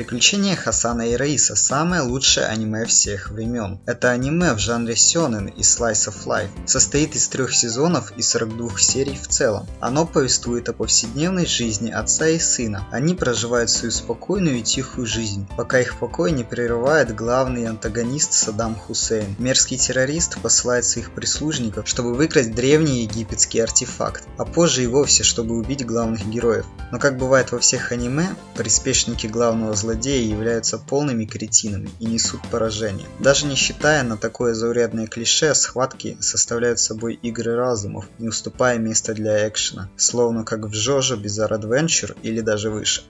Приключения Хасана и Раиса – самое лучшее аниме всех времен. Это аниме в жанре сёнэн и slice of life. Состоит из трех сезонов и 42 серий в целом. Оно повествует о повседневной жизни отца и сына. Они проживают свою спокойную и тихую жизнь, пока их покой не прерывает главный антагонист Саддам Хусейн. Мерзкий террорист посылает своих прислужников, чтобы выкрасть древний египетский артефакт, а позже и вовсе, чтобы убить главных героев. Но как бывает во всех аниме, приспешники главного злодея являются полными кретинами и несут поражение. Даже не считая на такое заурядное клише, схватки составляют собой игры разумов, не уступая места для экшена, словно как в Жожо Bizarre Adventure или даже выше.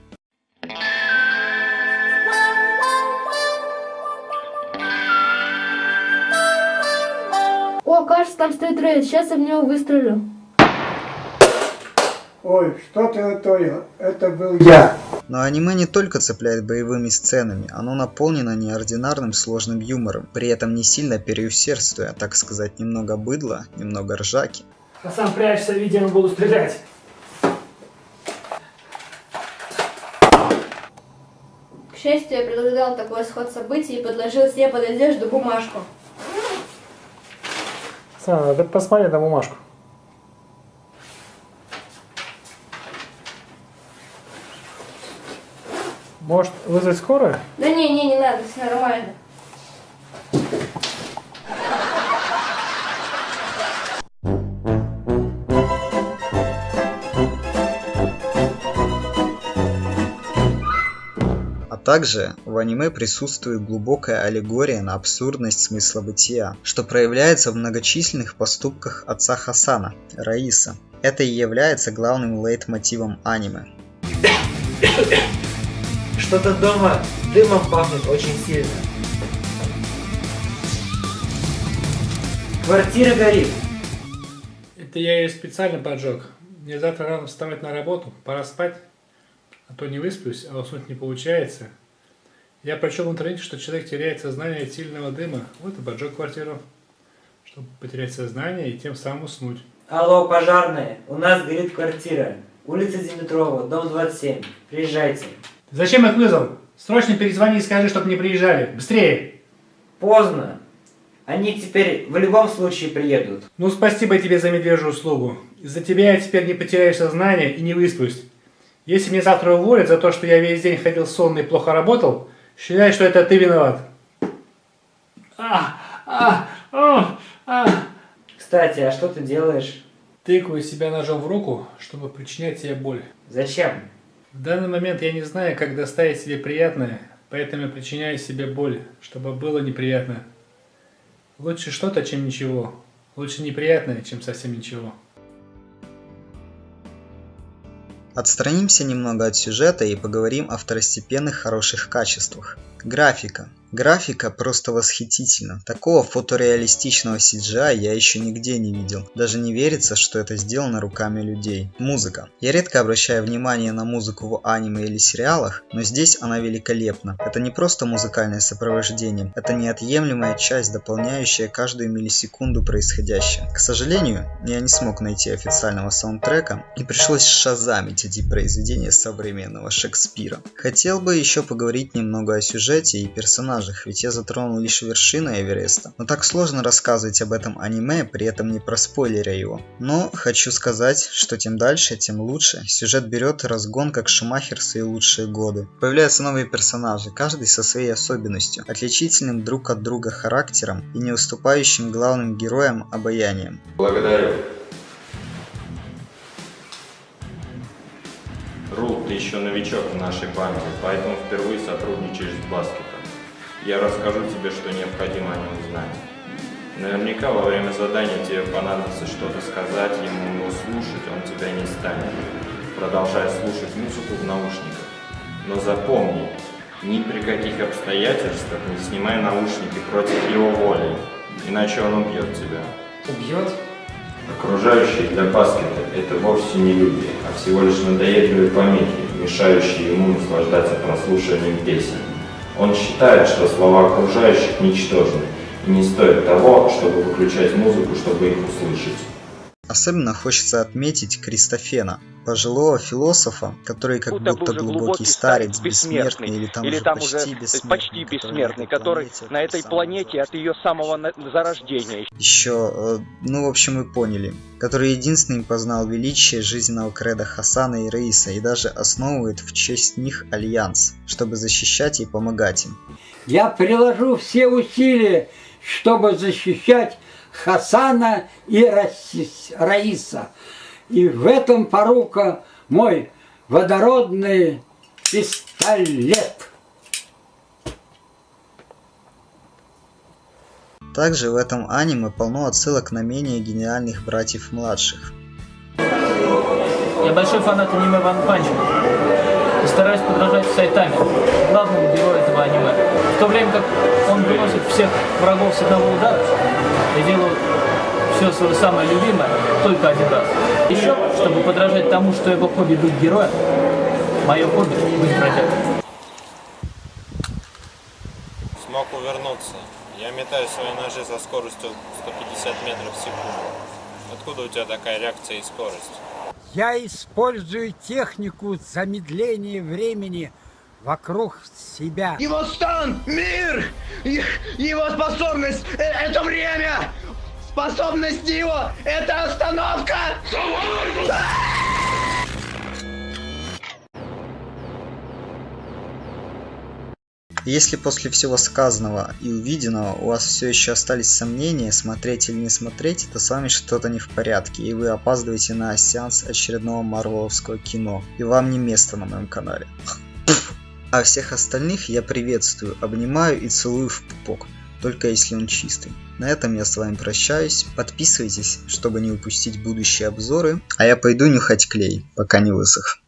О, кажется, там стоит рейд. Сейчас я в него выстрелю. Ой, что ты натворил? Это был я. Но аниме не только цепляет боевыми сценами, оно наполнено неординарным сложным юмором, при этом не сильно переусердствуя, так сказать, немного быдла, немного ржаки. Хасан, прячься, видимо, буду стрелять. К счастью, я предугадал такой исход событий и подложил себе под одежду бумажку. Хасан, ты посмотри на бумажку. Может вызвать скорую? Да не, не, не надо, все нормально. А также в аниме присутствует глубокая аллегория на абсурдность смысла бытия, что проявляется в многочисленных поступках отца Хасана, Раиса. Это и является главным лейтмотивом аниме. Что-то дома дымом пахнет очень сильно. Квартира горит. Это я ее специально поджег. Мне завтра рано вставать на работу, пора спать. А то не высплюсь, а уснуть не получается. Я прочел в интернете, что человек теряет сознание от сильного дыма. Вот и поджег квартиру, чтобы потерять сознание и тем самым уснуть. Алло, пожарные, у нас горит квартира. Улица Димитрова, дом 27. Приезжайте. Зачем их вызвал? Срочно перезвони и скажи, чтобы не приезжали. Быстрее! Поздно. Они теперь в любом случае приедут. Ну, спасибо тебе за медвежью услугу. Из-за тебя я теперь не потеряю сознание и не высплюсь. Если мне завтра уволят за то, что я весь день ходил сонный и плохо работал, считай, что это ты виноват. А, а, а, а. Кстати, а что ты делаешь? Тыкаю себя ножом в руку, чтобы причинять себе боль. Зачем? В данный момент я не знаю, как доставить себе приятное, поэтому я причиняю себе боль, чтобы было неприятно. Лучше что-то, чем ничего. Лучше неприятное, чем совсем ничего. Отстранимся немного от сюжета и поговорим о второстепенных хороших качествах. Графика. Графика просто восхитительна. Такого фотореалистичного CGI я еще нигде не видел. Даже не верится, что это сделано руками людей. Музыка. Я редко обращаю внимание на музыку в аниме или сериалах, но здесь она великолепна. Это не просто музыкальное сопровождение, это неотъемлемая часть, дополняющая каждую миллисекунду происходящее. К сожалению, я не смог найти официального саундтрека и пришлось шазамить эти произведения современного Шекспира. Хотел бы еще поговорить немного о сюжете и персонажах персонажах, ведь я затронул лишь вершину Эвереста. Но так сложно рассказывать об этом аниме, при этом не проспойлеря его. Но хочу сказать, что тем дальше, тем лучше. Сюжет берет разгон как Шумахер свои лучшие годы. Появляются новые персонажи, каждый со своей особенностью, отличительным друг от друга характером и не уступающим главным героям обаянием. Благодарю. Рул, ты еще новичок в нашей банке, поэтому впервые сотрудничаешь с Баскетом. Я расскажу тебе, что необходимо о нем знать. Наверняка во время задания тебе понадобится что-то сказать ему, но слушать он тебя не станет, продолжая слушать музыку в наушниках. Но запомни, ни при каких обстоятельствах не снимай наушники против его воли, иначе он убьет тебя. Убьет? Окружающие для баскета – это вовсе не люди, а всего лишь надоедливые помехи, мешающие ему наслаждаться прослушиванием песен. Он считает, что слова окружающих ничтожны и не стоит того, чтобы выключать музыку, чтобы их услышать. Особенно хочется отметить Кристофена, пожилого философа, который как будто, будто уже глубокий старец, бессмертный, или там, или уже, там почти уже бессмертный, почти бессмертный, который планете, на этой планете от ее самого зарождения. Еще, э, ну в общем вы поняли, который единственным познал величие жизненного креда Хасана и Раиса и даже основывает в честь них альянс, чтобы защищать и помогать им. Я приложу все усилия, чтобы защищать Хасана и Раиса. И в этом порука мой водородный пистолет. Также в этом аниме полно отсылок на менее гениальных братьев младших. Я большой фанат аниме Ван Панч. И стараюсь подражать Сайтаме, главному герою этого аниме. В то время как он выносит всех врагов с одного удара, я делаю все свое самое любимое только один раз. Еще, чтобы подражать тому, что его хобби быть героем, мое хобби быть бродягой. Смог увернуться. Я метаю свои ножи со скоростью 150 метров в секунду. Откуда у тебя такая реакция и скорость? Я использую технику замедления времени вокруг себя. Его стан, мир, его способность – э, это время. Способность его – это остановка. Если после всего сказанного и увиденного у вас все еще остались сомнения, смотреть или не смотреть, то с вами что-то не в порядке, и вы опаздываете на сеанс очередного марвеловского кино, и вам не место на моем канале. А всех остальных я приветствую, обнимаю и целую в пупок, только если он чистый. На этом я с вами прощаюсь, подписывайтесь, чтобы не упустить будущие обзоры, а я пойду нюхать клей, пока не высох.